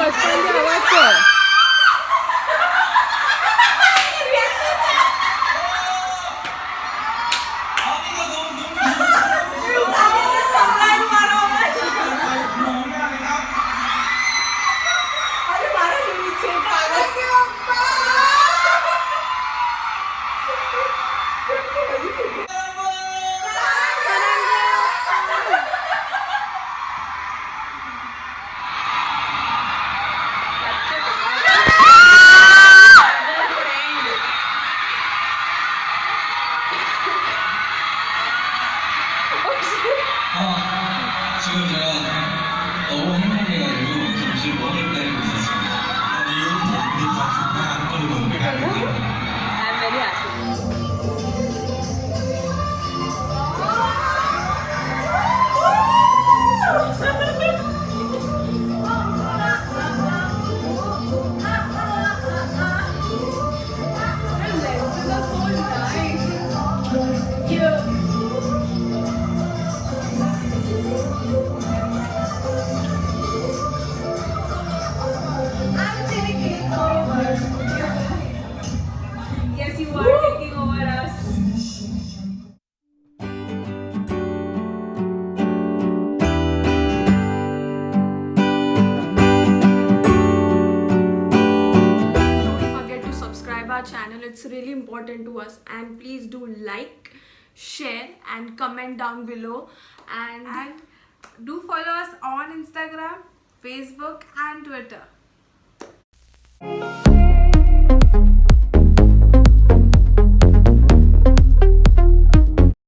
But find out. It's really important to us. And please do like, share, and comment down below. And, And do follow us on Instagram, Facebook, and Twitter.